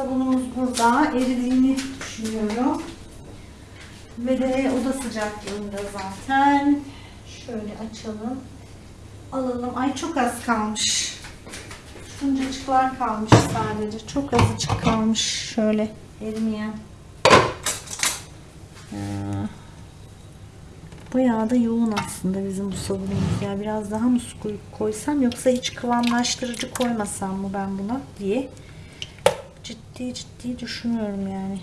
Sabunumuz burada. Eridiğini düşünüyorum. Ve de oda sıcaklığında zaten. Şöyle açalım. Alalım. Ay çok az kalmış. Şuncacıklar kalmış sadece. Çok azıcık kalmış. Şöyle erimeyen. Ee, Bayağı da yoğun aslında bizim bu sabunumuz ya. Biraz daha mı su koysam yoksa hiç kıvamlaştırıcı koymasam mı ben buna diye ciddi ciddi düşünüyorum yani.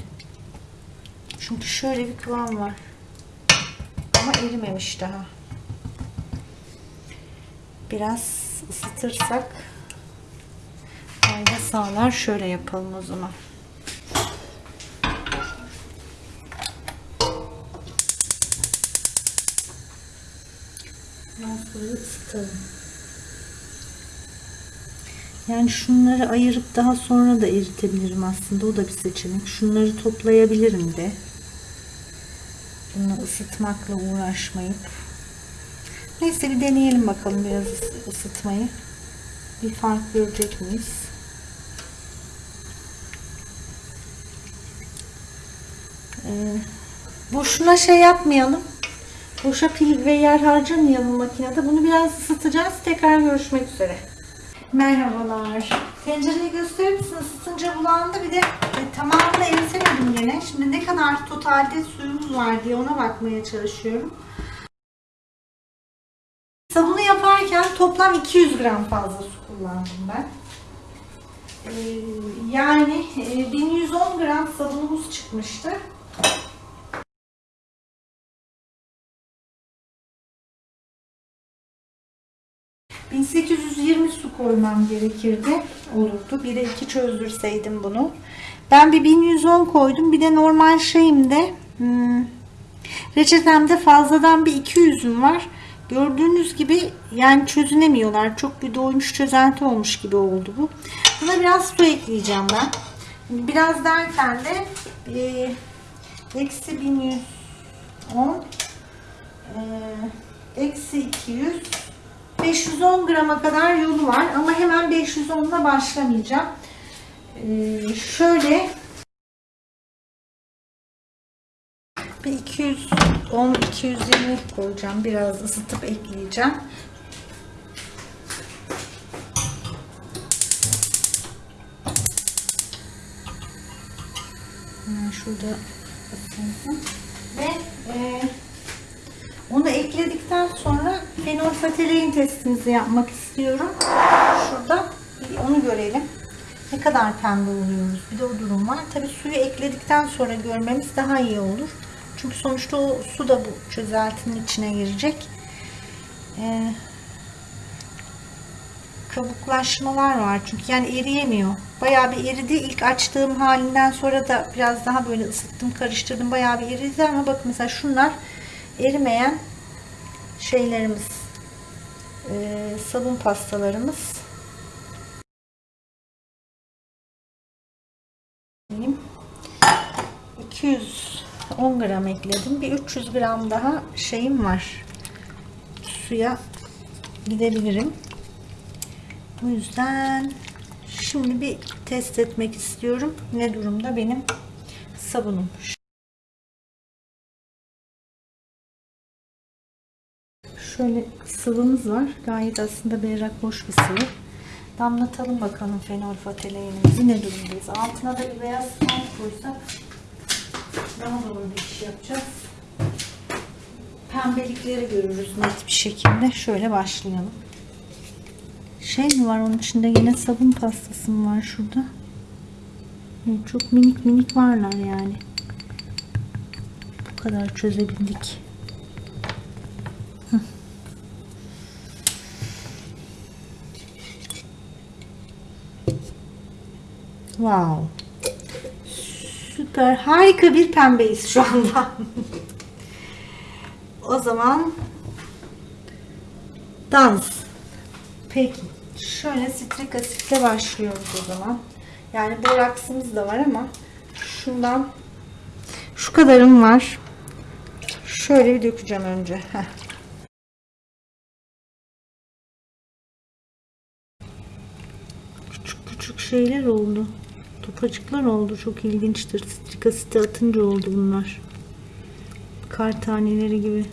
Çünkü şöyle bir kıvam var. Ama erimemiş daha. Biraz ısıtırsak fayda sağlar. Şöyle yapalım o zaman. Böyle ısıtalım. Yani şunları ayırıp daha sonra da eritebilirim aslında. O da bir seçenek. Şunları toplayabilirim de. Bunu ısıtmakla uğraşmayıp. Neyse bir deneyelim bakalım biraz ıs- ısıtmayı. Bir fark görecek miyiz? Ee, boşuna şey yapmayalım. Boşa pil ve yer harcamayalım makinede. Bunu biraz ısıtacağız. Tekrar görüşmek üzere. Merhabalar. Tencereyi gösterir misin? Isıtınca bulandı. Bir de e, tamamını eritemedim yine. Şimdi ne kadar totalde suyumuz var diye ona bakmaya çalışıyorum. Sabunu yaparken toplam 200 gram fazla su kullandım ben. Ee, yani e, 1110 gram sabunumuz çıkmıştı. Koymam gerekirdi. Olurdu. Bir de iki çözdürseydim bunu. Ben bir 1110 koydum. Bir de normal şeyimde hmm, reçetemde fazladan bir 200'üm var. Gördüğünüz gibi yani çözünemiyorlar. Çok bir doymuş çözelti olmuş gibi oldu bu. Buna biraz su ekleyeceğim ben. Biraz derken de e, eksi 1110 e, eksi 200 510 grama kadar yolu var ama hemen 510'da başlamayacağım. Ee, şöyle bir 210 220 koyacağım. Biraz ısıtıp ekleyeceğim. Şurada. Ve e, onu ekledikten sonra fenolfatalein testimizi yapmak istiyorum. Şurada onu görelim. Ne kadar pembe oluyoruz. Bir de o durum var. Tabii suyu ekledikten sonra görmemiz daha iyi olur. Çünkü sonuçta o su da bu çözeltinin içine girecek. Ee, kabuklaşmalar var çünkü yani eriyemiyor. Bayağı bir eridi. İlk açtığım halinden sonra da biraz daha böyle ısıttım, karıştırdım. Bayağı bir eridi ama bakın mesela şunlar erimeyen şeylerimiz e, sabun pastalarımız. Benim 210 gram ekledim. Bir 300 gram daha şeyim var. Suya gidebilirim. O yüzden şimdi bir test etmek istiyorum. Ne durumda benim sabunum Şöyle sıvımız var. Gayet aslında berrak hoş bir sıvı. Damlatalım bakalım fenolfataleğinimizi ne durumdayız. Altına da bir beyaz spont koysak daha doğru bir iş yapacağız. Pembelikleri görürüz net bir şekilde. Şöyle başlayalım. Şey mi var onun içinde yine sabun pastası mı var şurada? Çok minik minik varlar yani. Bu kadar çözebildik. Wow. Süper. Harika bir pembeyiz şu anda. o zaman dans. Peki. Şöyle sitrik asitle başlıyoruz o zaman. Yani boraksımız da var ama şundan şu kadarım var. Şöyle bir dökeceğim önce. Küçük küçük şeyler oldu. Topacıklar oldu. Çok ilginçtir. Strik asiti atınca oldu bunlar. Kar taneleri gibi.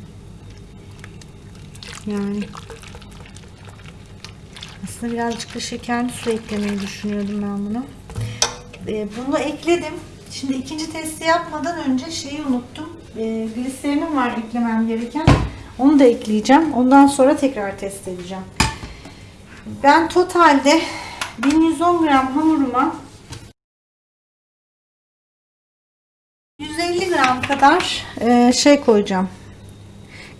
Yani aslında birazcık da şekerli su eklemeyi düşünüyordum ben buna. Ee, bunu ekledim. Şimdi ikinci testi yapmadan önce şeyi unuttum. Ee, gliserinim var eklemem gereken. Onu da ekleyeceğim. Ondan sonra tekrar test edeceğim. Ben totalde 1110 gram hamuruma 150 gram kadar e, şey koyacağım.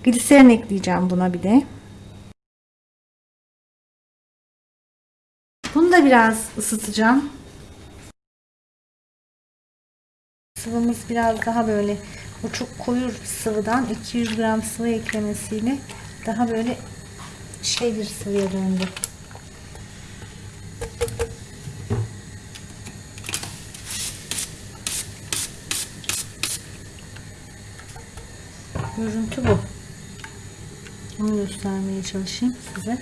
Gliserin ekleyeceğim buna bir de. Bunu da biraz ısıtacağım. Sıvımız biraz daha böyle o çok koyu sıvıdan 200 gram sıvı eklemesiyle daha böyle şey bir sıvıya döndü. Görüntü bu. Onu göstermeye çalışayım size.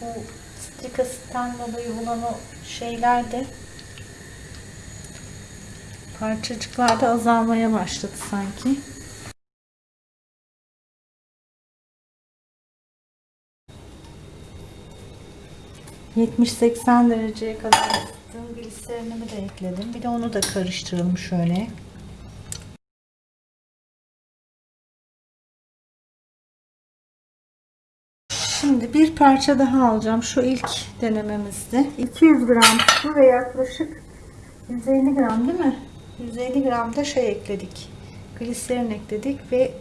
Bu strik asitten dolayı olan o şeyler de parçacıklar da azalmaya başladı sanki. ...70-80 dereceye kadar ısıttığım gliserinimi de ekledim. Bir de onu da karıştıralım şöyle. Bir parça daha alacağım. Şu ilk denememizde. 200 gram su ve yaklaşık 150 gram değil mi? 150 gram da şey ekledik. Gliserin ekledik ve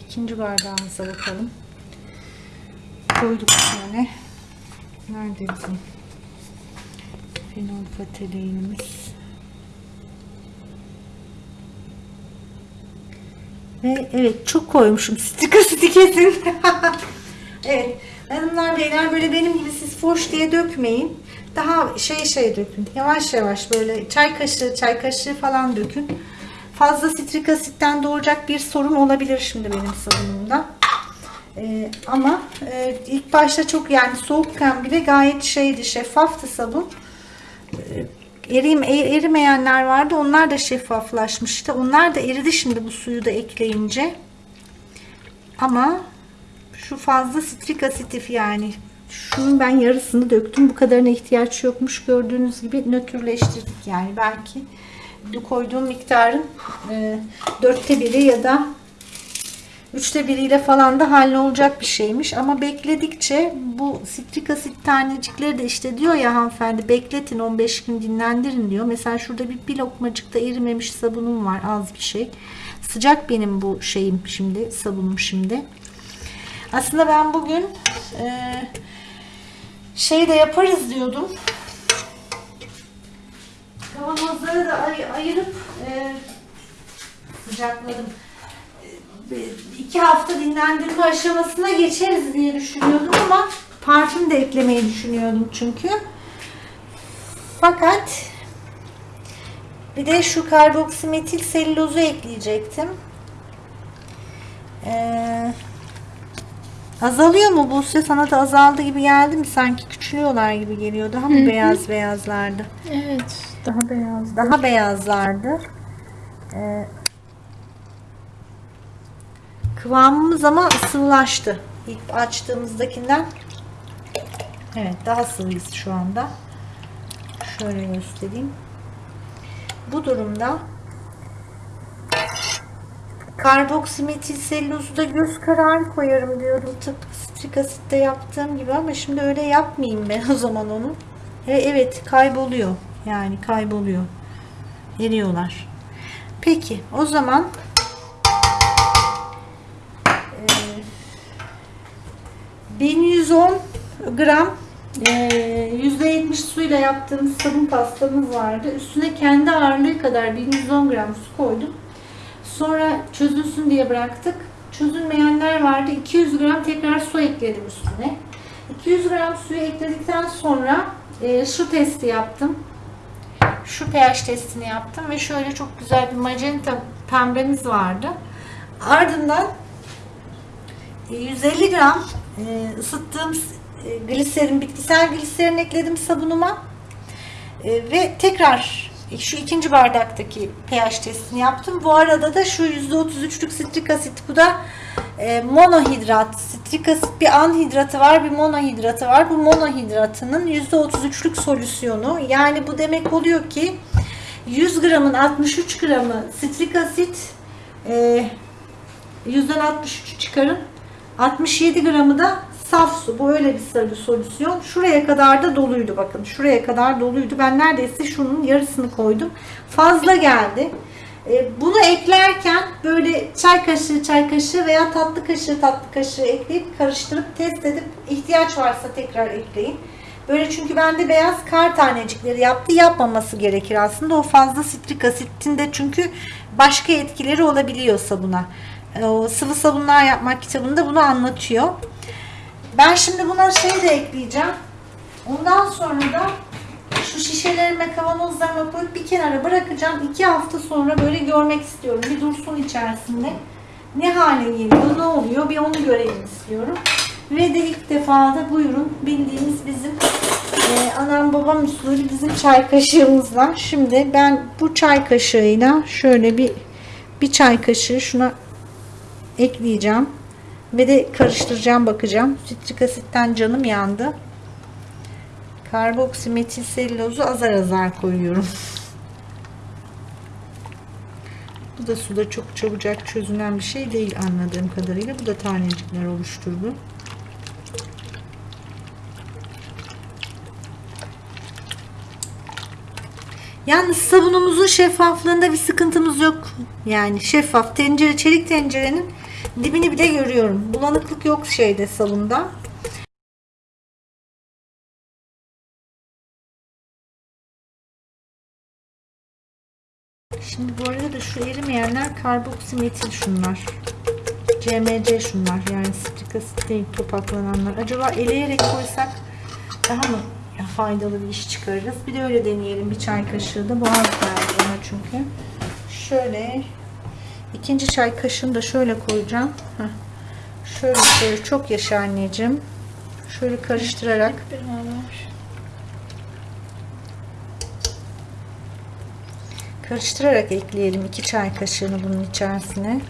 ikinci bardağımıza bakalım. Koyduk şöyle. Nerede bizim fenol pateleinimiz? Ve evet çok koymuşum. Stik asidi kesin. Evet. Hanımlar beyler böyle benim gibi siz foş diye dökmeyin. Daha şey şey dökün. Yavaş yavaş böyle çay kaşığı çay kaşığı falan dökün. Fazla sitrik asitten doğacak bir sorun olabilir şimdi benim sabunumda. Ee, ama e, ilk başta çok yani soğukken bile gayet şeydi şeffaftı sabun. Ee, erim, er- erimeyenler vardı. Onlar da şeffaflaşmıştı. Onlar da eridi şimdi bu suyu da ekleyince. Ama şu fazla sitrik asitif yani. Şunun ben yarısını döktüm. Bu kadarına ihtiyaç yokmuş. Gördüğünüz gibi nötrleştirdik yani. Belki koyduğum miktarın e, dörtte biri ya da üçte biriyle falan da hallolacak bir şeymiş. Ama bekledikçe bu sitrik asit tanecikleri de işte diyor ya hanımefendi bekletin 15 gün dinlendirin diyor. Mesela şurada bir, bir lokmacıkta erimemiş sabunum var az bir şey. Sıcak benim bu şeyim şimdi sabunum şimdi. Aslında ben bugün e, şey de yaparız diyordum. Kavanozları da ay- ayırıp e, sıcakladım. E, iki hafta dinlendirme aşamasına geçeriz diye düşünüyordum ama parfüm de eklemeyi düşünüyordum çünkü. Fakat bir de şu karboksimetil selülozu ekleyecektim. Eee Azalıyor mu Buse? Sana da azaldı gibi geldi mi? Sanki küçülüyorlar gibi geliyor. Daha mı beyaz beyazlardı? Evet, daha beyaz. Daha beyazlardı. Ee, kıvamımız ama sıvılaştı. İlk açtığımızdakinden. Evet daha sıvıyız şu anda. Şöyle göstereyim. Bu durumda Karboksimetil selülozu da göz kararı koyarım diyorum. Tıpkı strik asitte yaptığım gibi ama şimdi öyle yapmayayım ben o zaman onu. E, evet kayboluyor. Yani kayboluyor. Eriyorlar. Peki o zaman e, 1110 gram e, %70 suyla yaptığımız sabun pastamız vardı. Üstüne kendi ağırlığı kadar 1110 gram su koydum. Sonra çözülsün diye bıraktık. Çözülmeyenler vardı. 200 gram tekrar su ekledim üstüne. 200 gram suyu ekledikten sonra e, şu testi yaptım. Şu pH testini yaptım ve şöyle çok güzel bir magenta pembemiz vardı. Ardından e, 150 gram e, ısıttığım e, gliserin, bitkisel gliserin ekledim sabunuma. E, ve tekrar şu ikinci bardaktaki pH testini yaptım. Bu arada da şu %33'lük sitrik asit bu da e, monohidrat. Sitrik asit bir anhidratı var bir monohidratı var. Bu monohidratının %33'lük solüsyonu. Yani bu demek oluyor ki 100 gramın 63 gramı sitrik asit e, yüzden 63 çıkarın. 67 gramı da saf su. Bu öyle bir sarı solüsyon. Şuraya kadar da doluydu bakın. Şuraya kadar doluydu. Ben neredeyse şunun yarısını koydum. Fazla geldi. E, Bunu eklerken böyle çay kaşığı çay kaşığı veya tatlı kaşığı tatlı kaşığı ekleyip karıştırıp test edip ihtiyaç varsa tekrar ekleyin. Böyle çünkü bende beyaz kar tanecikleri yaptı. Yapmaması gerekir aslında. O fazla sitrik asitin de çünkü başka etkileri olabiliyor sabuna. E, O sıvı sabunlar yapmak kitabında bunu anlatıyor. Ben şimdi buna şey de ekleyeceğim. Ondan sonra da şu şişelerime kavanozlarıma koyup bir kenara bırakacağım. İki hafta sonra böyle görmek istiyorum. Bir dursun içerisinde. Ne hale geliyor, ne oluyor bir onu görelim istiyorum. Ve de ilk defa da buyurun bildiğimiz bizim e, anam babam usulü bizim çay kaşığımızla. Şimdi ben bu çay kaşığıyla şöyle bir bir çay kaşığı şuna ekleyeceğim. Ve de karıştıracağım bakacağım. Sitrik asitten canım yandı. Karboksimetil selülozu azar azar koyuyorum. Bu da suda çok çabucak çözünen bir şey değil anladığım kadarıyla. Bu da tanecikler oluşturdu. Yalnız sabunumuzun şeffaflığında bir sıkıntımız yok. Yani şeffaf tencere, çelik tencerenin dibini bile görüyorum. Bulanıklık yok şeyde sabunda. Şimdi bu arada da şu erimeyenler karboksimetil şunlar. CMC şunlar yani sitrik asit değil topaklananlar. Acaba eleyerek koysak daha mı faydalı bir iş çıkarırız? Bir de öyle deneyelim. Bir çay kaşığı da boğaz geldi bana çünkü. Şöyle ikinci çay kaşığını da şöyle koyacağım. Heh. Şöyle şöyle çok yaşa anneciğim. Şöyle karıştırarak karıştırarak ekleyelim iki çay kaşığını bunun içerisine.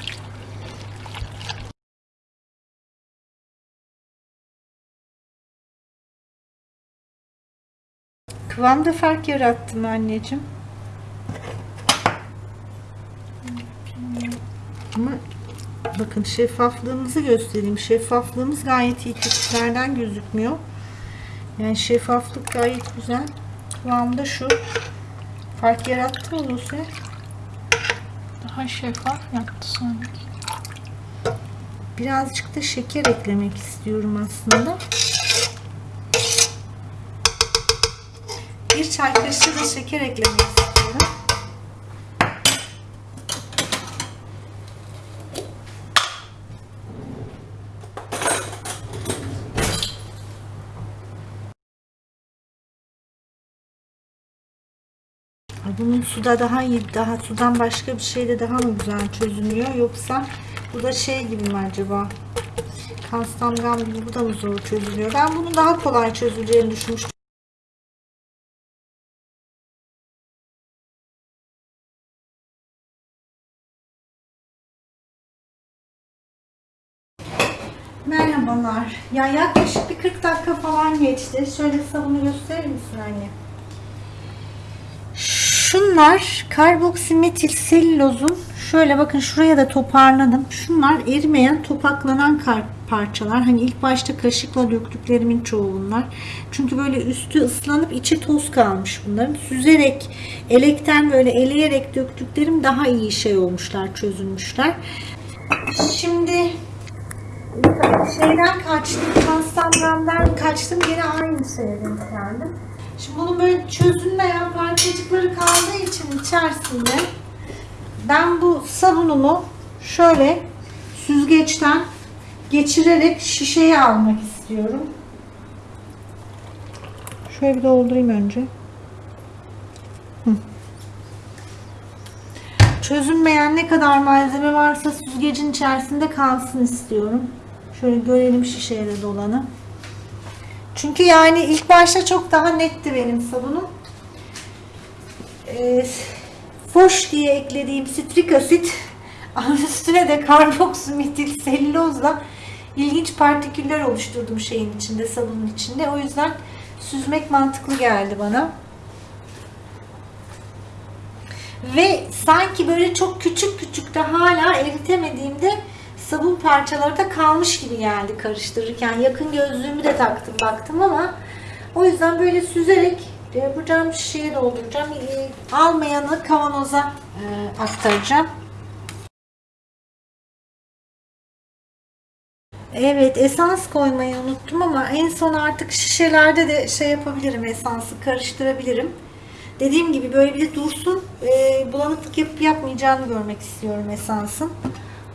Kıvamda fark yarattım anneciğim. Ama bakın şeffaflığımızı göstereyim. Şeffaflığımız gayet iyi. Kesitlerden gözükmüyor. Yani şeffaflık gayet güzel. Kıvamda şu. Fark yarattı mı Buse? Daha şeffaf yaptı sanki. Birazcık da şeker eklemek istiyorum aslında. Bir çay kaşığı da şeker eklemek istiyorum. Bunun suda daha iyi, daha sudan başka bir şeyde daha mı güzel çözünüyor yoksa bu da şey gibi mi acaba? Kastamgam gibi bu da mı zor çözülüyor? Ben bunun daha kolay çözüleceğini düşünmüştüm. Merhabalar. Ya yaklaşık bir 40 dakika falan geçti. Şöyle sabunu gösterir misin anne? Şunlar karboksimetil selülozun şöyle bakın şuraya da toparladım. Şunlar erimeyen topaklanan kar parçalar. Hani ilk başta kaşıkla döktüklerimin çoğu bunlar. Çünkü böyle üstü ıslanıp içi toz kalmış bunların. Süzerek, elekten böyle eleyerek döktüklerim daha iyi şey olmuşlar, çözülmüşler. Şimdi şeyden kaçtım, Konstantin'den kaçtım. Yine aynı şeye denk geldim. Şimdi bunun böyle çözülmeyen parçacıkları kaldığı için içerisinde ben bu sabunumu şöyle süzgeçten geçirerek şişeye almak istiyorum. Şöyle bir doldurayım önce. Hı. Çözülmeyen ne kadar malzeme varsa süzgecin içerisinde kalsın istiyorum. Şöyle görelim şişeye de dolanı. Çünkü yani ilk başta çok daha netti benim sabunum. e, foş diye eklediğim sitrik asit üstüne de karboksimetil selülozla ilginç partiküller oluşturdum şeyin içinde, sabunun içinde. O yüzden süzmek mantıklı geldi bana. Ve sanki böyle çok küçük küçük de hala eritemediğimde sabun parçaları da kalmış gibi geldi karıştırırken. Yakın gözlüğümü de taktım baktım ama o yüzden böyle süzerek e, cam şişeye dolduracağım. E, Almayanı kavanoza e, aktaracağım. Evet esans koymayı unuttum ama en son artık şişelerde de şey yapabilirim esansı karıştırabilirim. Dediğim gibi böyle bir dursun e, bulanıklık yapıp yapmayacağını görmek istiyorum esansın.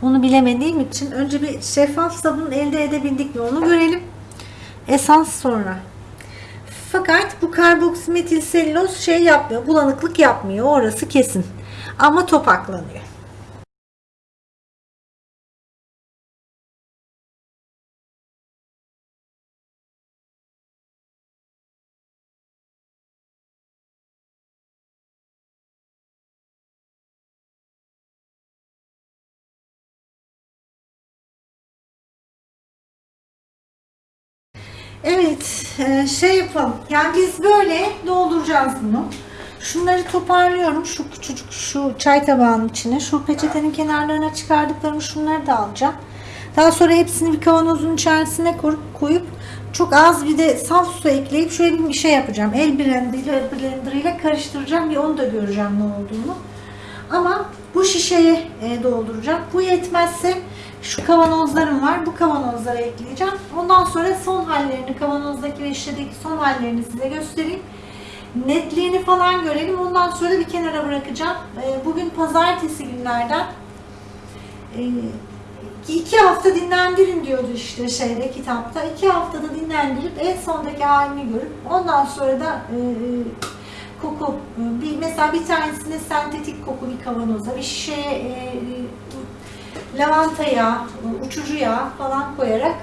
Onu bilemediğim için önce bir şeffaf sabun elde edebildik mi onu görelim. Esans sonra. Fakat bu karboksimetil selüloz şey yapmıyor, bulanıklık yapmıyor. Orası kesin. Ama topaklanıyor. Evet, e, şey yapalım. Yani biz böyle dolduracağız bunu. Şunları toparlıyorum. Şu küçücük şu çay tabağının içine. Şu peçetenin kenarlarına çıkardıklarımı şunları da alacağım. Daha sonra hepsini bir kavanozun içerisine koyup, çok az bir de saf su ekleyip şöyle bir şey yapacağım. El blenderiyle, blenderıyla karıştıracağım. Bir onu da göreceğim ne olduğunu. Ama bu şişeye e, dolduracağım. Bu yetmezse şu kavanozlarım var. Bu kavanozlara ekleyeceğim. Ondan sonra son hallerini, kavanozdaki ve şişedeki son hallerini size göstereyim. Netliğini falan görelim. Ondan sonra bir kenara bırakacağım. E, bugün pazartesi günlerden. E, iki hafta dinlendirin diyordu işte şeyde kitapta. İki haftada dinlendirip en sondaki halini görüp ondan sonra da e, koku bir mesela bir tanesine sentetik koku bir kavanoza bir şişeye lavanta yağı, uçucu yağ falan koyarak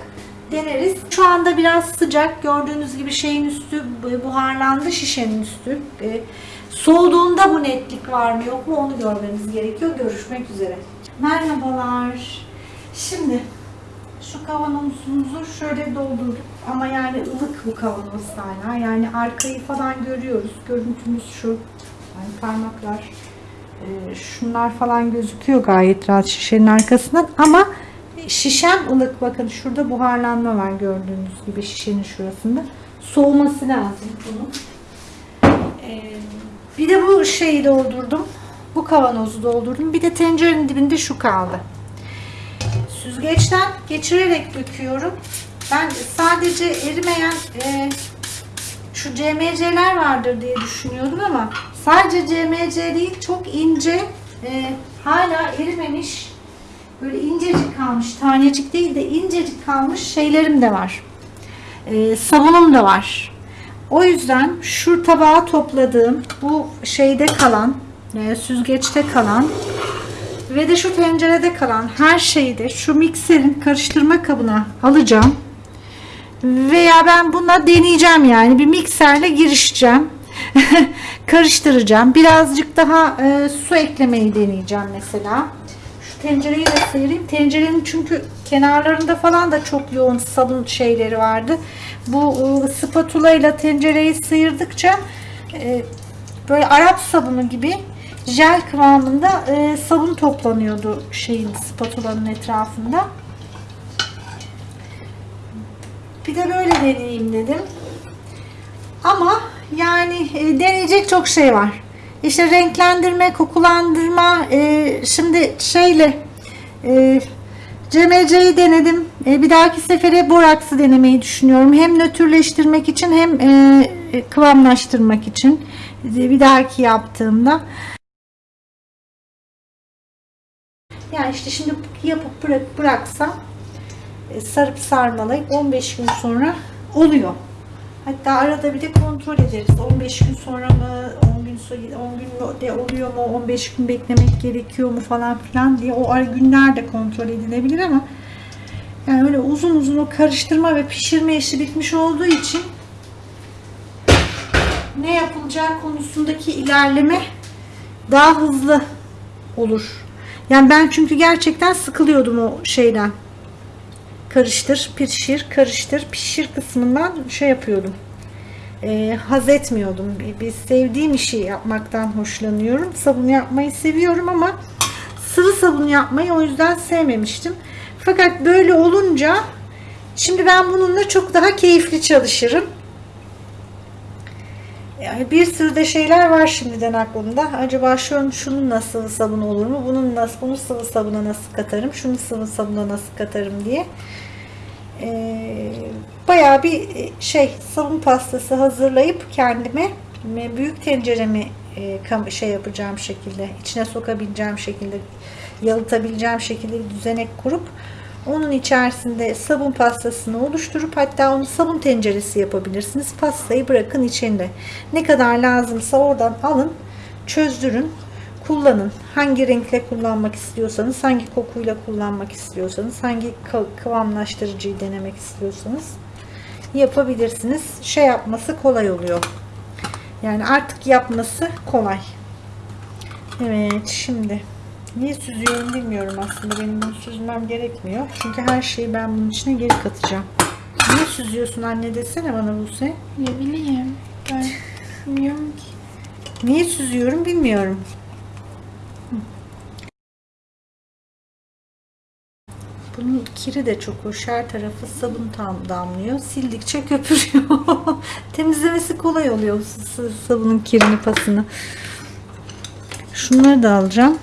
deneriz. Şu anda biraz sıcak. Gördüğünüz gibi şeyin üstü buharlandı şişenin üstü. E, soğuduğunda bu netlik var mı yok mu onu görmemiz gerekiyor. Görüşmek üzere. Merhabalar. Şimdi şu kavanozumuzu şöyle doldurduk ama yani ılık bu kavanoz hala. Yani arkayı falan görüyoruz. Görüntümüz şu. Yani parmaklar şunlar falan gözüküyor gayet rahat şişenin arkasından ama şişem ılık. Bakın şurada buharlanma var gördüğünüz gibi şişenin şurasında. Soğuması lazım bunun. E, bir de bu şeyi doldurdum. Bu kavanozu doldurdum. Bir de tencerenin dibinde şu kaldı. Süzgeçten geçirerek döküyorum. Ben sadece erimeyen e, şu CMC'ler vardır diye düşünüyordum ama sadece CMC değil çok ince e, hala erimemiş böyle incecik kalmış tanecik değil de incecik kalmış şeylerim de var. E, sabunum da var. O yüzden şu tabağa topladığım bu şeyde kalan e, süzgeçte kalan ve de şu tencerede kalan her şeyi de şu mikserin karıştırma kabına alacağım. Veya ben buna deneyeceğim yani bir mikserle girişeceğim. Karıştıracağım. Birazcık daha e, su eklemeyi deneyeceğim mesela. Şu tencereyi de sıyırayım. Tencerenin çünkü kenarlarında falan da çok yoğun sabun şeyleri vardı. Bu e, spatula ile tencereyi sıyırdıkça e, böyle Arap sabunu gibi jel kıvamında e, sabun toplanıyordu şeyin spatulanın etrafında. Bir de böyle deneyeyim dedim. Ama yani e, deneyecek çok şey var. İşte renklendirme, kokulandırma, e, şimdi şeyle e, CMC'yi denedim. E, bir dahaki sefere boraksı denemeyi düşünüyorum. Hem nötrleştirmek için hem e, kıvamlaştırmak için. E, bir dahaki yaptığımda. Yani işte şimdi yapıp bırak, bıraksam e, sarıp sarmalayıp 15 gün sonra oluyor. Hatta arada bir de kontrol ederiz. 15 gün sonra mı, 10 gün sonra 10 gün de oluyor mu, 15 gün beklemek gerekiyor mu falan filan diye o günler de kontrol edilebilir ama yani öyle uzun uzun o karıştırma ve pişirme işi bitmiş olduğu için ne yapılacağı konusundaki ilerleme daha hızlı olur. Yani ben çünkü gerçekten sıkılıyordum o şeyden. Karıştır, pişir, karıştır, pişir kısmından şey yapıyordum. Ee, haz etmiyordum. Bir, sevdiğim işi yapmaktan hoşlanıyorum. Sabun yapmayı seviyorum ama sıvı sabun yapmayı o yüzden sevmemiştim. Fakat böyle olunca şimdi ben bununla çok daha keyifli çalışırım. Yani bir sürü de şeyler var şimdiden aklımda. Acaba şunun, şunun nasıl sabun olur mu? Bunun nasıl, bunu sıvı sabuna nasıl katarım? Şunu sıvı sabuna nasıl katarım diye. Ee, bayağı bir şey sabun pastası hazırlayıp kendime büyük tenceremi e, şey yapacağım şekilde içine sokabileceğim şekilde yalıtabileceğim şekilde bir düzenek kurup onun içerisinde sabun pastasını oluşturup hatta onu sabun tenceresi yapabilirsiniz. Pastayı bırakın içinde. Ne kadar lazımsa oradan alın, çözdürün, kullanın. Hangi renkle kullanmak istiyorsanız, hangi kokuyla kullanmak istiyorsanız, hangi kı- kıvamlaştırıcıyı denemek istiyorsanız yapabilirsiniz. Şey yapması kolay oluyor. Yani artık yapması kolay. Evet şimdi niye süzüyorum bilmiyorum aslında. Benim bunu süzmem gerekmiyor. Çünkü her şeyi ben bunun içine geri katacağım. Niye süzüyorsun anne desene bana Buse. Ne bileyim. Ben bilmiyorum ki. Niye süzüyorum bilmiyorum. Bunun kiri de çok hoş. Her tarafı sabun tam damlıyor. Sildikçe köpürüyor. Temizlemesi kolay oluyor sabunun kirini pasını. Şunları da alacağım.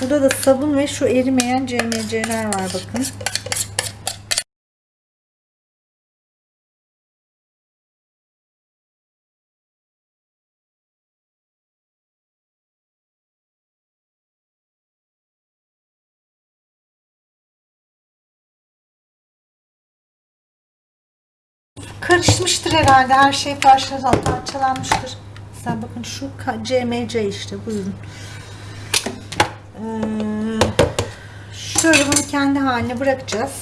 Burada da sabun ve şu erimeyen CMC'ler var bakın. Karışmıştır herhalde. Her şey parçalan- parçalanmıştır. Sen bakın şu CMC işte buyurun. Ee, şöyle bunu kendi haline bırakacağız.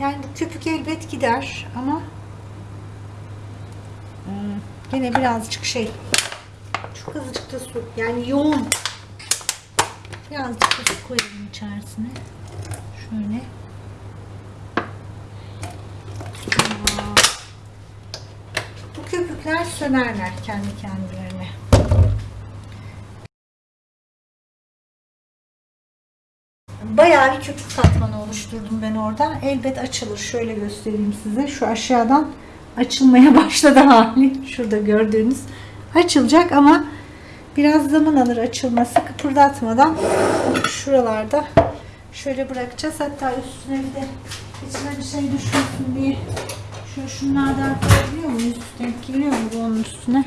Yani bu köpük elbet gider ama hmm, yine birazcık şey çok azıcık da su yani yoğun birazcık su koyalım içerisine şöyle bu köpükler sönerler kendi kendilerine Bayağı bir köpük katmanı oluşturdum ben orada. Elbet açılır. Şöyle göstereyim size. Şu aşağıdan açılmaya başladı hali. Şurada gördüğünüz. Açılacak ama biraz zaman alır açılması. Kıpırdatmadan şuralarda şöyle bırakacağız. Hatta üstüne bir de içine bir şey düşmesin diye şöyle şunlardan koyabiliyor muyuz? Denk geliyor mu bu onun üstüne?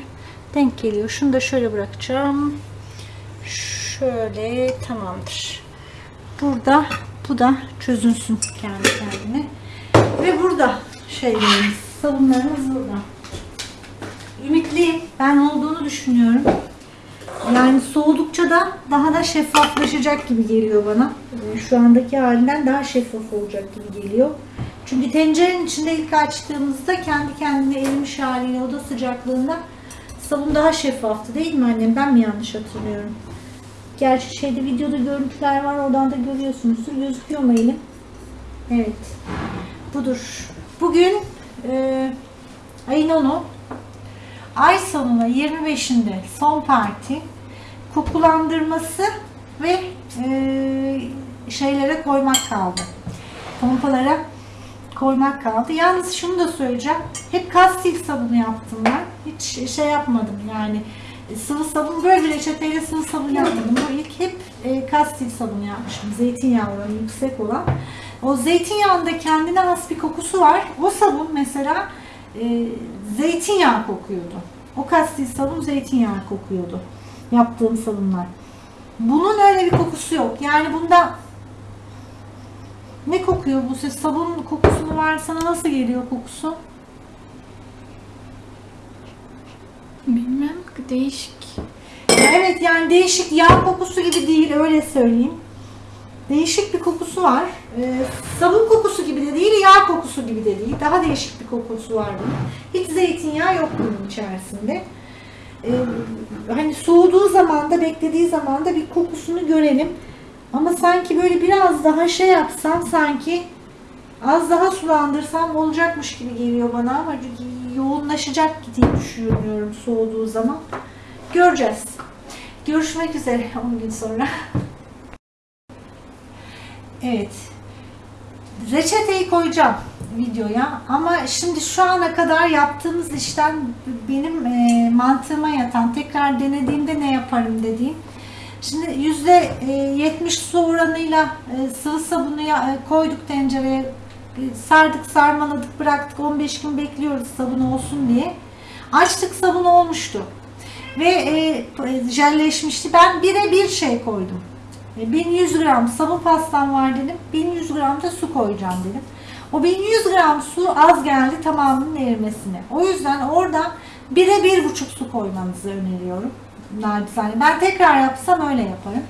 Denk geliyor. Şunu da şöyle bırakacağım. Şöyle tamamdır. Burada bu da çözünsün kendi kendine. Ve burada şeylerimiz, sabunlarımız burada. Ümitliyim. Ben olduğunu düşünüyorum. Yani soğudukça da daha da şeffaflaşacak gibi geliyor bana. Ee, Şu andaki halinden daha şeffaf olacak gibi geliyor. Çünkü tencerenin içinde ilk açtığımızda kendi kendine erimiş haliyle oda sıcaklığında sabun daha şeffaftı değil mi annem? Ben mi yanlış hatırlıyorum? Gerçi şeyde videoda görüntüler var. Oradan da görüyorsunuzdur. Gözüküyor mu elim? Evet. Budur. Bugün e, ayın 10'u. Ay sonuna 25'inde son parti. Kokulandırması ve e, şeylere koymak kaldı. Pompalara koymak kaldı. Yalnız şunu da söyleyeceğim. Hep kastil sabunu yaptım ben. Hiç şey yapmadım yani. Sıvı sabun böyle reçeteyle sıvı sabun yapmadım. Bu ilk hep e, kastil sabunu yapmışım. Zeytinyağı oranı yüksek olan. O zeytinyağında kendine has bir kokusu var. O sabun mesela e, zeytinyağı kokuyordu. O kastil sabun zeytinyağı kokuyordu. Yaptığım sabunlar. Bunun öyle bir kokusu yok. Yani bunda ne kokuyor bu ses? Sabun kokusu mu var? Sana nasıl geliyor kokusu? Bilmem değişik. Evet yani değişik yağ kokusu gibi değil öyle söyleyeyim. Değişik bir kokusu var. Ee, sabun kokusu gibi de değil, yağ kokusu gibi de değil. Daha değişik bir kokusu var bunun. Hiç zeytinyağı yok bunun içerisinde. Ee, hani soğuduğu zaman da beklediği zaman da bir kokusunu görelim. Ama sanki böyle biraz daha şey yapsam sanki az daha sulandırsam olacakmış gibi geliyor bana ama yoğunlaşacak diye düşünüyorum soğuduğu zaman. Göreceğiz. Görüşmek üzere 10 gün sonra. Evet. Reçeteyi koyacağım videoya. Ama şimdi şu ana kadar yaptığımız işten benim e, mantığıma yatan tekrar denediğimde ne yaparım dediğim. Şimdi yüzde e, 70 su oranıyla e, sıvı sabunu ya- e, koyduk tencereye. E, sardık sarmaladık bıraktık. 15 gün bekliyoruz sabun olsun diye. Açtık sabun olmuştu. Ve e, jelleşmişti. Ben bire bir şey koydum. E, 1100 gram sabun pastam var dedim. 1100 gram da su koyacağım dedim o 1100 gram su az geldi tamamının erimesine o yüzden orada bire bir buçuk su koymanızı öneriyorum nacizane. Ben tekrar yapsam öyle yaparım.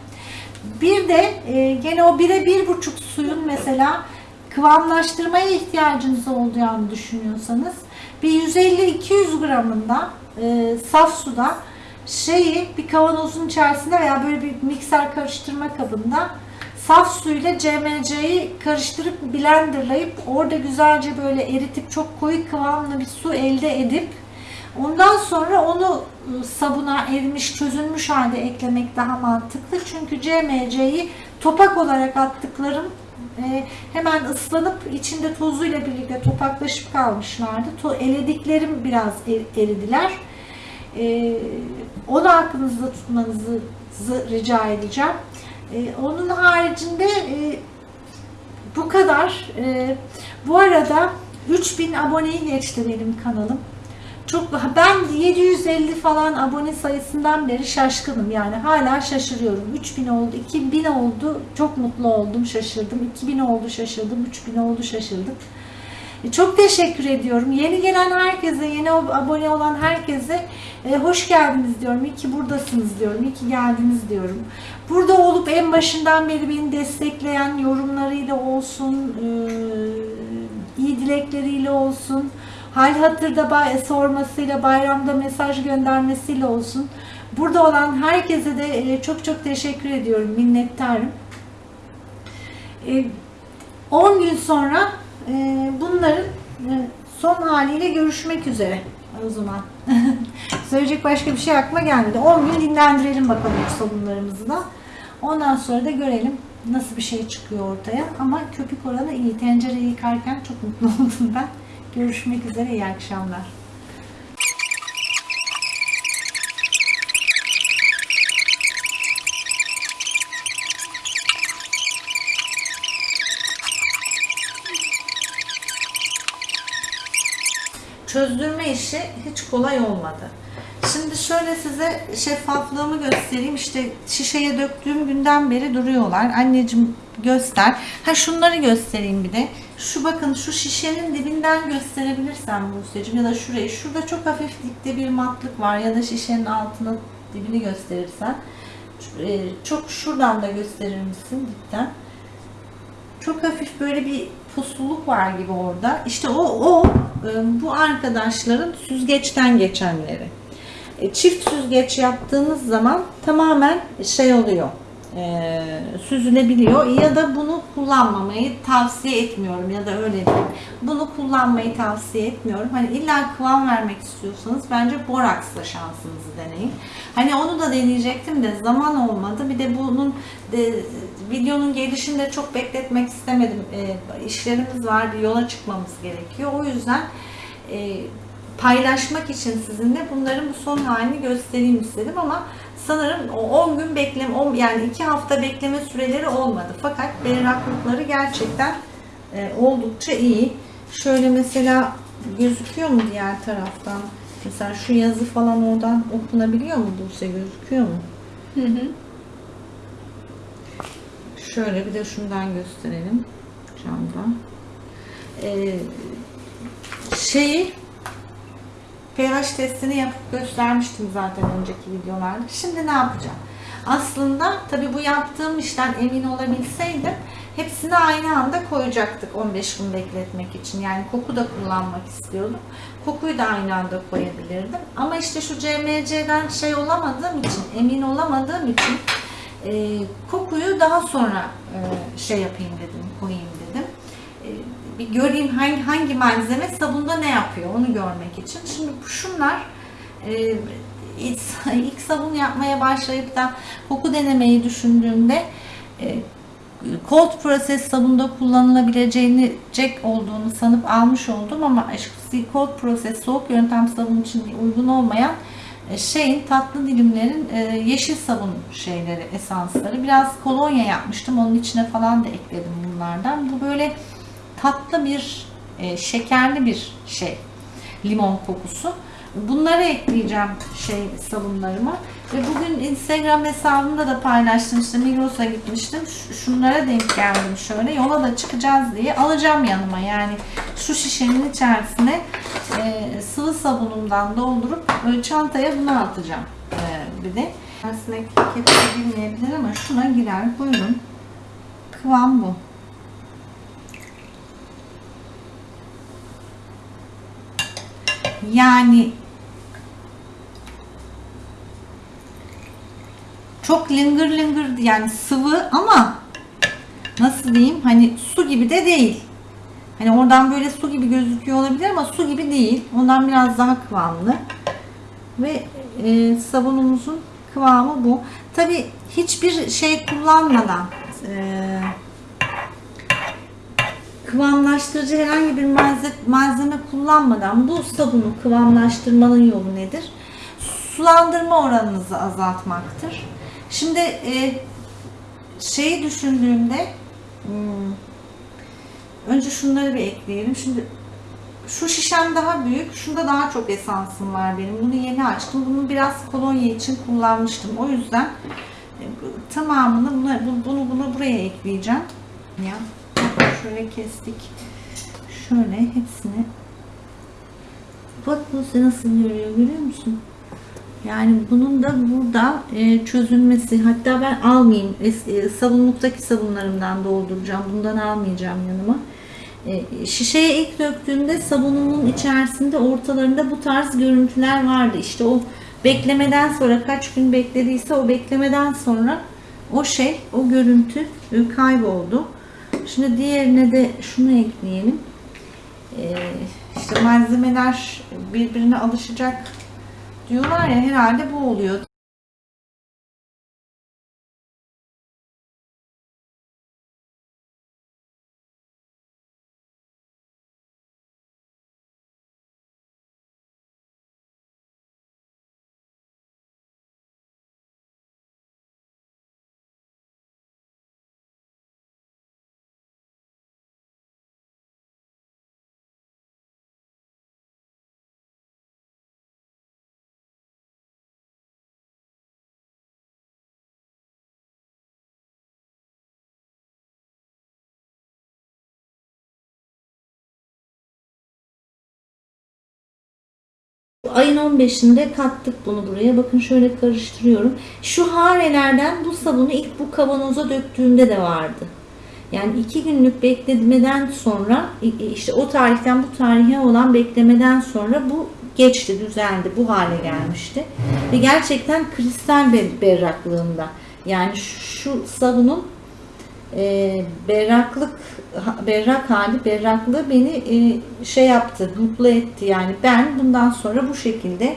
Bir de e, gene o bire bir buçuk suyun mesela kıvamlaştırmaya ihtiyacınız olduğunu düşünüyorsanız bir 150-200 gramında e, saf suda şeyi bir kavanozun içerisinde veya böyle bir mikser karıştırma kabında saf suyla CMC'yi karıştırıp blenderlayıp orada güzelce böyle eritip çok koyu kıvamlı bir su elde edip Ondan sonra onu ıı, sabuna erimiş, çözülmüş halde eklemek daha mantıklı. Çünkü CMC'yi topak olarak attıklarım e, hemen ıslanıp içinde tozuyla birlikte topaklaşıp kalmışlardı. Elediklerim biraz er- eridiler. E, onu aklınızda tutmanızı zı- rica edeceğim. E, onun haricinde e, bu kadar. E, bu arada 3000 aboneyi geçti benim kanalım. Çok ben 750 falan abone sayısından beri şaşkınım yani hala şaşırıyorum. 3000 oldu, 2000 oldu. Çok mutlu oldum, şaşırdım. 2000 oldu, şaşırdım. 3000 oldu, şaşırdım. E, Çok teşekkür ediyorum. Yeni gelen herkese, yeni abone olan herkese e, hoş geldiniz diyorum. İyi ki buradasınız diyorum. İyi ki geldiniz diyorum. Burada olup en başından beri beni destekleyen yorumlarıyla olsun, e, iyi dilekleriyle olsun, hal hatırda sormasıyla, bayramda mesaj göndermesiyle olsun. Burada olan herkese de e, çok çok teşekkür ediyorum, minnettarım. E, 10 gün sonra e, bunların e, son haliyle görüşmek üzere o zaman. Söyleyecek başka bir şey aklıma gelmedi. 10 gün dinlendirelim bakalım bu sabunlarımızı da. Ondan sonra da görelim nasıl bir şey çıkıyor ortaya. Ama köpük oranı iyi. Tencereyi yıkarken çok mutlu oldum ben. Görüşmek üzere. iyi akşamlar. çözdürme işi hiç kolay olmadı. Şimdi şöyle size şeffaflığımı göstereyim. İşte şişeye döktüğüm günden beri duruyorlar. Anneciğim göster. Ha şunları göstereyim bir de. Şu bakın şu şişenin dibinden gösterebilirsem Buse'cim ya da şurayı. Şurada çok hafif dipte bir matlık var ya da şişenin altına dibini gösterirsen. e, Çok şuradan da gösterir misin dipten? çok hafif böyle bir pusluluk var gibi orada. İşte o o e, bu arkadaşların süzgeçten geçenleri. E, Çift süzgeç yaptığınız zaman tamamen şey oluyor. e, süzülebiliyor ya da bunu kullanmamayı tavsiye etmiyorum ya da öyle diyeyim. Bunu kullanmayı tavsiye etmiyorum. Hani illa kıvam vermek istiyorsanız bence boraksla şansınızı deneyin. Hani onu da deneyecektim de zaman olmadı. Bir de bunun de, videonun gelişini de çok bekletmek istemedim. E, işlerimiz var, bir yola çıkmamız gerekiyor. O yüzden e, paylaşmak için sizinle bunların bu son halini göstereyim istedim ama sanırım o 10 gün bekleme, on- yani 2 hafta bekleme süreleri olmadı. Fakat berraklıkları gerçekten e, oldukça iyi. Şöyle mesela gözüküyor mu diğer taraftan? Mesela şu yazı falan oradan okunabiliyor mu Buse gözüküyor mu? Hı hı. Şöyle bir de şundan gösterelim camdan. Ee, şeyi pH testini yapıp göstermiştim zaten önceki videolarda. Şimdi ne yapacağım? Aslında tabii bu yaptığım işten emin olabilseydim hepsini aynı anda koyacaktık 15 gün bekletmek için. Yani koku da kullanmak istiyordum. Kokuyu da aynı anda koyabilirdim. Ama işte şu CMC'den şey olamadığım için, emin olamadığım için e, kokuyu daha sonra e, şey yapayım dedim, koyayım bir göreyim hangi, hangi malzeme sabunda ne yapıyor onu görmek için. Şimdi şunlar e, ilk, sabun yapmaya başlayıp da koku denemeyi düşündüğümde e, cold process sabunda kullanılabileceğini cek olduğunu sanıp almış oldum ama işte cold process soğuk yöntem sabun için uygun olmayan e, şeyin tatlı dilimlerin yeşil sabun şeyleri esansları biraz kolonya yapmıştım onun içine falan da ekledim bunlardan bu böyle tatlı bir e, şekerli bir şey limon kokusu. Bunları ekleyeceğim şey sabunlarıma. Ve bugün Instagram hesabımda da paylaştım işte Migros'a gitmiştim. Şunlara denk geldim şöyle yola da çıkacağız diye alacağım yanıma. Yani şu şişenin içerisine e, sıvı sabunumdan doldurup böyle çantaya bunu atacağım. E, bir de içerisine kepçe girmeyebilir ama şuna girer buyurun. Kıvam bu yani çok lıngır lıngır yani sıvı ama nasıl diyeyim hani su gibi de değil. Hani oradan böyle su gibi gözüküyor olabilir ama su gibi değil. Ondan biraz daha kıvamlı. Ve e, sabunumuzun kıvamı bu. Tabi hiçbir şey kullanmadan e, kıvamlaştırıcı herhangi bir malzeme, kullanmadan bu sabunu kıvamlaştırmanın yolu nedir? Sulandırma oranınızı azaltmaktır. Şimdi e, şeyi düşündüğümde hmm, önce şunları bir ekleyelim. Şimdi şu şişem daha büyük. Şunda daha çok esansım var benim. Bunu yeni açtım. Bunu biraz kolonya için kullanmıştım. O yüzden e, tamamını buna, bu- bunu bunu buraya ekleyeceğim. Ya şöyle kestik. Şöyle hepsini. Bak bu nasıl görüyor görüyor musun? Yani bunun da burada e, çözülmesi. Hatta ben almayayım. E, sabunluktaki sabunlarımdan dolduracağım. Bundan almayacağım yanıma. E, şişeye ilk döktüğümde sabunumun içerisinde ortalarında bu tarz görüntüler vardı. İşte o beklemeden sonra kaç gün beklediyse o beklemeden sonra o şey, o görüntü kayboldu. Şimdi diğerine de şunu ekleyelim. E, işte malzemeler birbirine alışacak diyorlar ya herhalde bu oluyor. Ayın 15'inde kattık bunu buraya. Bakın şöyle karıştırıyorum. Şu harelerden bu sabunu ilk bu kavanoza döktüğümde de vardı. Yani iki günlük beklemeden sonra işte o tarihten bu tarihe olan beklemeden sonra bu geçti, düzeldi, bu hale gelmişti. Ve gerçekten kristal ber- berraklığında. Yani şu sabunun e, berraklık berrak hali berraklığı beni e, şey yaptı mutlu etti yani ben bundan sonra bu şekilde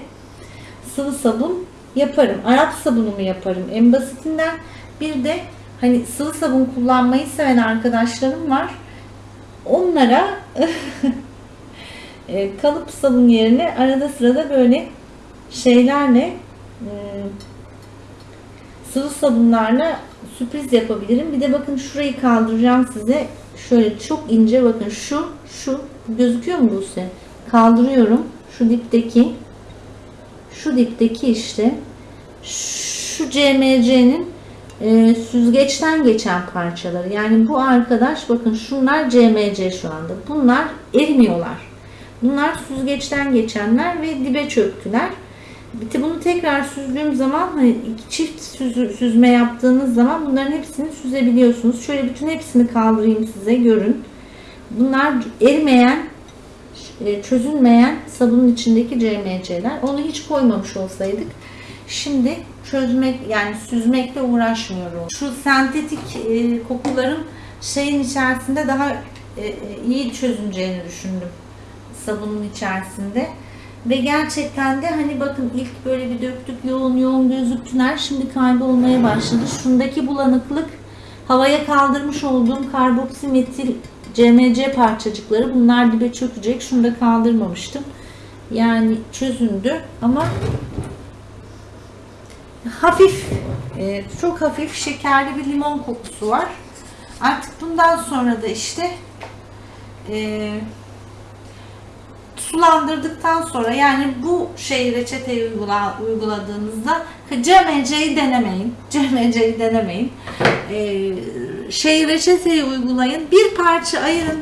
sıvı sabun yaparım Arap sabunumu yaparım en basitinden bir de hani sıvı sabun kullanmayı seven arkadaşlarım var onlara e, kalıp sabun yerine arada sırada böyle şeylerle e, sıvı sabunlarla sürpriz yapabilirim. Bir de bakın şurayı kaldıracağım size. Şöyle çok ince bakın şu şu gözüküyor mu Buse? Kaldırıyorum. Şu dipteki şu dipteki işte şu CMC'nin e, süzgeçten geçen parçaları. Yani bu arkadaş bakın şunlar CMC şu anda. Bunlar erimiyorlar. Bunlar süzgeçten geçenler ve dibe çöktüler. Bir de bunu tekrar süzdüğüm zaman hani çift süzü- süzme yaptığınız zaman bunların hepsini süzebiliyorsunuz. Şöyle bütün hepsini kaldırayım size görün. Bunlar erimeyen, e, çözülmeyen sabunun içindeki CMC'ler. Onu hiç koymamış olsaydık şimdi çözmek yani süzmekle uğraşmıyorum. Şu sentetik e, kokuların şeyin içerisinde daha e, iyi çözüneceğini düşündüm sabunun içerisinde. Ve gerçekten de hani bakın ilk böyle bir döktük yoğun yoğun gözüktüler. Şimdi kaybolmaya başladı. Şundaki bulanıklık havaya kaldırmış olduğum karboksimetil CMC parçacıkları bunlar dibe çökecek. Şunu da kaldırmamıştım. Yani çözündü ama hafif e, çok hafif şekerli bir limon kokusu var. Artık bundan sonra da işte e, sulandırdıktan sonra yani bu şey reçeteyi uygula, uyguladığınızda CMC'yi denemeyin. CMC'yi denemeyin. Ee, şey reçeteyi uygulayın. Bir parça ayırın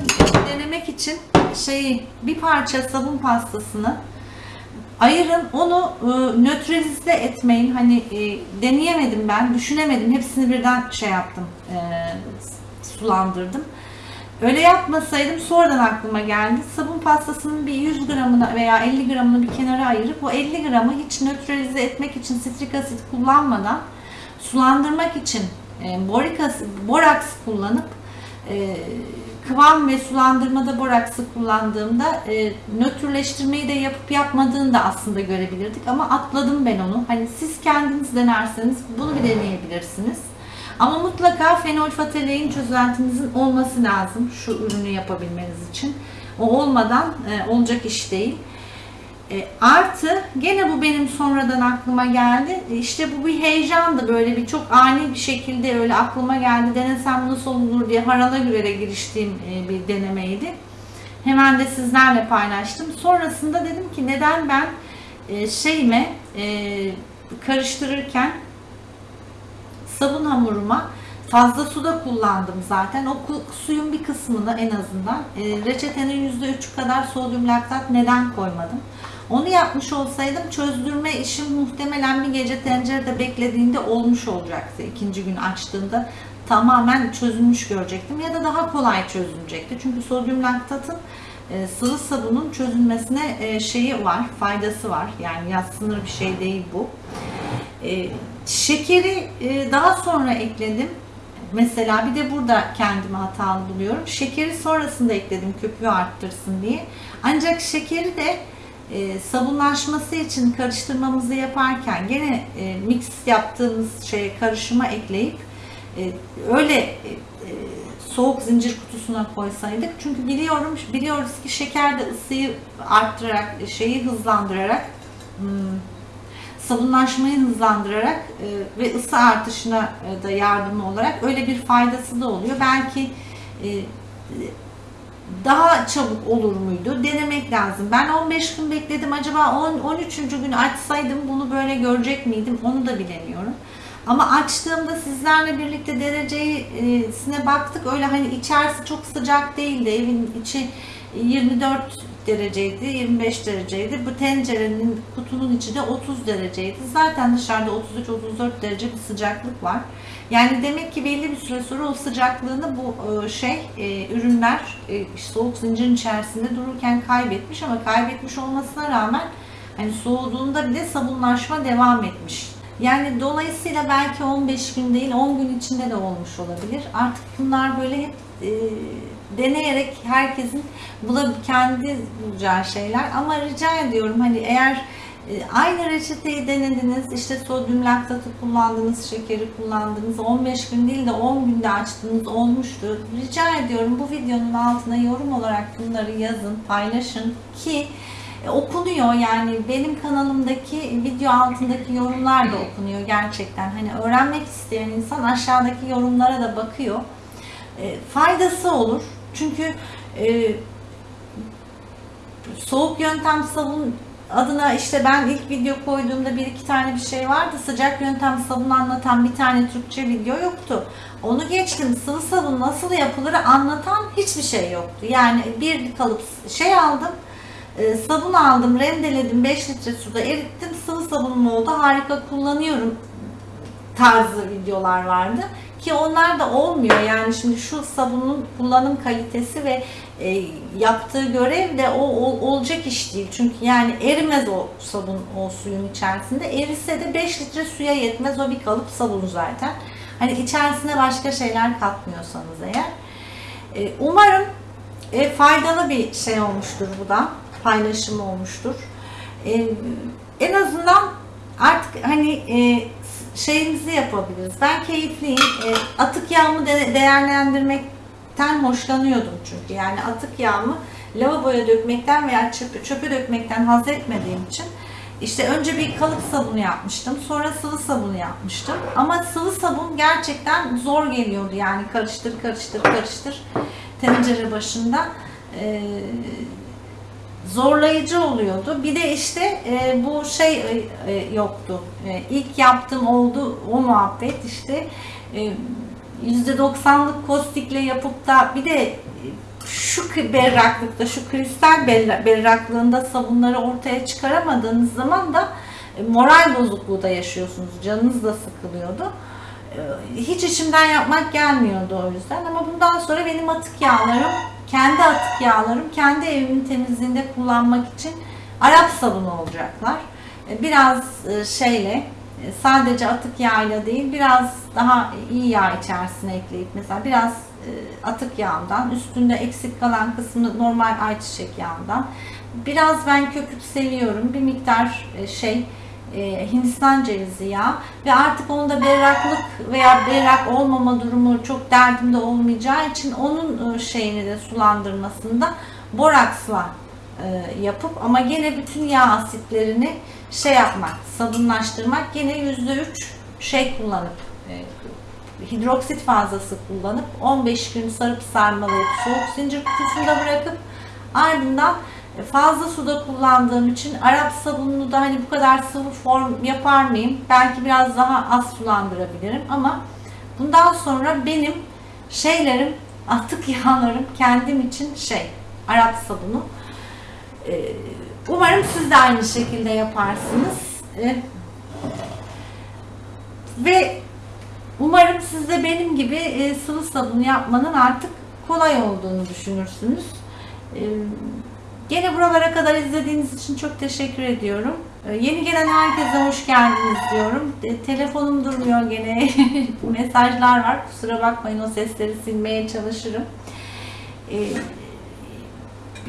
denemek için şeyi bir parça sabun pastasını ayırın onu e, nötralize etmeyin. Hani e, deneyemedim ben, düşünemedim. Hepsini birden şey yaptım. e, sulandırdım. Öyle yapmasaydım sonradan aklıma geldi. Sabun pastasının bir 100 gramını veya 50 gramını bir kenara ayırıp o 50 gramı hiç nötralize etmek için sitrik asit kullanmadan sulandırmak için e, borik asit, boraks kullanıp e, kıvam ve sulandırmada boraksı kullandığımda e, nötrleştirmeyi de yapıp yapmadığını da aslında görebilirdik ama atladım ben onu. Hani siz kendiniz denerseniz bunu bir deneyebilirsiniz. Ama mutlaka fenolfatalein çözeltinizin olması lazım şu ürünü yapabilmeniz için. O olmadan e, olacak iş değil. E, artı gene bu benim sonradan aklıma geldi. İşte bu bir heyecandı böyle bir çok ani bir şekilde öyle aklıma geldi. Denesem nasıl olur diye harala gürele giriştiğim e, bir denemeydi. Hemen de sizlerle paylaştım. Sonrasında dedim ki neden ben e, şeyime e, karıştırırken sabun hamuruma fazla suda kullandım zaten. O suyun bir kısmını en azından e, reçetenin %3'ü kadar sodyum laktat neden koymadım? Onu yapmış olsaydım çözdürme işim muhtemelen bir gece tencerede beklediğinde olmuş olacaktı. İkinci gün açtığımda tamamen çözülmüş görecektim ya da daha kolay çözülecekti. Çünkü sodyum laktatın e, sıvı sabunun çözülmesine e, şeyi var, faydası var. Yani yatsınır bir şey değil bu. E, şekeri e, daha sonra ekledim. Mesela bir de burada kendimi hatalı buluyorum. Şekeri sonrasında ekledim köpüğü arttırsın diye. Ancak şekeri de e, sabunlaşması için karıştırmamızı yaparken gene e, mix yaptığımız şeye karışıma ekleyip öyle soğuk zincir kutusuna koysaydık. Çünkü biliyorum biliyoruz ki şeker de ısıyı arttırarak, şeyi hızlandırarak hmm, sabunlaşmayı hızlandırarak e, ve ısı artışına e, da yardımı olarak öyle bir faydası da oluyor. Belki e, daha çabuk olur muydu? Denemek lazım. Ben 15 gün bekledim. Acaba 10 13. gün açsaydım bunu böyle görecek miydim? Onu da bilemiyorum. Ama açtığımda sizlerle birlikte derecesine baktık. Öyle hani içerisi çok sıcak değildi. Evin içi 24 dereceydi, 25 dereceydi. Bu tencerenin kutunun içi de 30 dereceydi. Zaten dışarıda 33-34 derece bir sıcaklık var. Yani demek ki belli bir süre sonra o sıcaklığını bu e, şey e, ürünler e, soğuk zincirin içerisinde dururken kaybetmiş ama kaybetmiş olmasına rağmen hani soğuduğunda bile sabunlaşma devam etmiş. Yani dolayısıyla belki 15 gün değil 10 gün içinde de olmuş olabilir. Artık bunlar böyle hep e, deneyerek herkesin bulab kendi bulacağı şeyler. Ama rica ediyorum hani eğer e, aynı reçeteyi denediniz işte sodyum laktatı kullandınız şekeri kullandınız 15 gün değil de 10 günde açtınız olmuştu. Rica ediyorum bu videonun altına yorum olarak bunları yazın paylaşın ki e, okunuyor. Yani benim kanalımdaki video altındaki yorumlar da okunuyor gerçekten. Hani öğrenmek isteyen insan aşağıdaki yorumlara da bakıyor e, faydası olur çünkü e, soğuk yöntem sabun adına işte ben ilk video koyduğumda bir iki tane bir şey vardı. Sıcak yöntem sabun anlatan bir tane Türkçe video yoktu. Onu geçtim. Sıvı sabun nasıl yapılır anlatan hiçbir şey yoktu. Yani bir kalıp şey aldım. e, sabun aldım, rendeledim, 5 litre suda erittim, sıvı sabunum oldu, harika kullanıyorum tarzı videolar vardı. Ki onlar da olmuyor yani şimdi şu sabunun kullanım kalitesi ve e, yaptığı görev de o, o- olacak iş değil. Çünkü yani erimez o sabun o suyun içerisinde. Erise de 5 litre suya yetmez o bir kalıp sabun zaten. Hani içerisine başka şeyler katmıyorsanız eğer. E, umarım e, faydalı bir şey olmuştur bu da. Paylaşım olmuştur. E, en azından artık hani e, şeyimizi yapabiliriz. Ben keyifliyim. E, atık yağımı de- değerlendirmekten hoşlanıyordum çünkü. Yani atık yağımı lavaboya dökmekten veya çöpe, çöpe dökmekten haz etmediğim için işte önce bir kalıp sabunu yapmıştım. Sonra sıvı sabunu yapmıştım. Ama sıvı sabun gerçekten zor geliyordu. Yani karıştır karıştır karıştır tencere başında. Ee, zorlayıcı oluyordu. Bir de işte e, bu şey e, e, yoktu. E, ilk yaptığım oldu o muhabbet işte e, %90'lık kostikle yapıp da bir de şu berraklıkta, şu kristal berra- berraklığında sabunları ortaya çıkaramadığınız zaman da e, moral bozukluğu da yaşıyorsunuz. Canınız da sıkılıyordu. E, Hiç içimden yapmak gelmiyordu o yüzden ama bundan sonra benim atık yağlarım, kendi atık yağlarım, kendi evimin temizliğinde kullanmak için Arap sabunu olacaklar. E, Biraz e, şeyle, e, sadece atık yağıyla değil, biraz daha iyi yağ içerisine ekleyip mesela biraz atık yağından, üstünde eksik kalan kısmı normal ayçiçek yağından, biraz ben köpük seviyorum, bir miktar şey e, Hindistan cevizi yağı ve artık onda berraklık veya berrak olmama durumu çok derdimde olmayacağı için onun e, şeyini de sulandırmasında boraksla e, yapıp ama gene bütün yağ asitlerini şey yapmak, sabunlaştırmak gene %3 şey kullanıp hidroksit fazlası kullanıp 15 gün sarıp sarmalayıp soğuk zincir kutusunda bırakıp ardından fazla suda kullandığım için Arap sabununu da hani bu kadar sıvı form yapar mıyım? Belki biraz daha az sulandırabilirim ama bundan sonra benim şeylerim, atık yağlarım kendim için şey, Arap sabunu. Ee, Umarım siz de aynı şekilde yaparsınız. Ee, Ve umarım siz de benim gibi e, sıvı sabun yapmanın artık kolay olduğunu düşünürsünüz. Ee, Gene buralara kadar izlediğiniz için çok teşekkür ediyorum. Ee, Yeni gelen herkese hoş geldiniz diyorum. Telefonum durmuyor gene. Mesajlar var. Kusura bakmayın o sesleri silmeye çalışırım. Ee,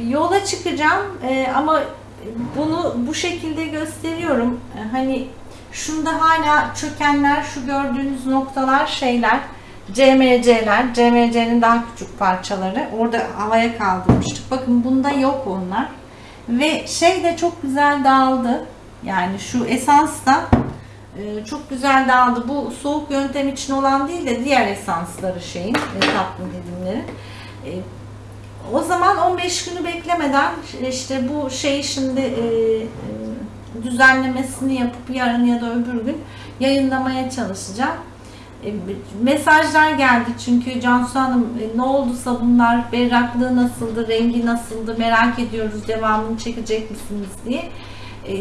yola çıkacağım e, ama bunu bu şekilde gösteriyorum. Hani şunda hala çökenler, şu gördüğünüz noktalar şeyler. CMC'ler, CMC'nin daha küçük parçaları. Orada havaya kaldırmıştık. Bakın bunda yok onlar. Ve şey de çok güzel dağıldı. Yani şu esans da e, çok güzel dağıldı. Bu soğuk yöntem için olan değil de diğer esansları şeyin, e, tatlı dilimleri. E, o zaman 15 günü beklemeden işte bu şeyi şimdi düzenlemesini yapıp yarın ya da öbür gün yayınlamaya çalışacağım. E, mesajlar geldi çünkü Cansu Hanım e, ne oldu sabunlar, berraklığı nasıldı, rengi nasıldı merak ediyoruz devamını çekecek misiniz diye. E,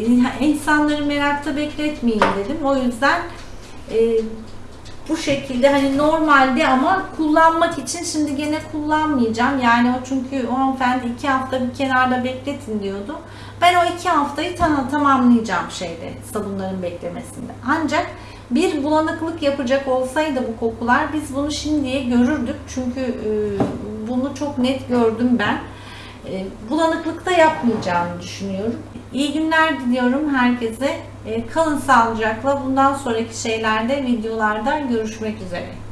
insanları merakta bekletmeyeyim dedim. O yüzden bu şekilde hani normalde ama kullanmak için şimdi gene kullanmayacağım. Yani o çünkü o hanımefendi iki hafta bir kenarda bekletin diyordu. Ben o iki haftayı tam, tamamlayacağım şeyde sabunların beklemesinde. Ancak bir bulanıklık yapacak olsaydı bu kokular biz bunu şimdiye görürdük. Çünkü e, bunu çok net gördüm ben. E, bulanıklıkta yapmayacağımı düşünüyorum. İyi günler diliyorum herkese. E, kalın sağlıcakla. Bundan sonraki şeylerde, videolarda görüşmek üzere.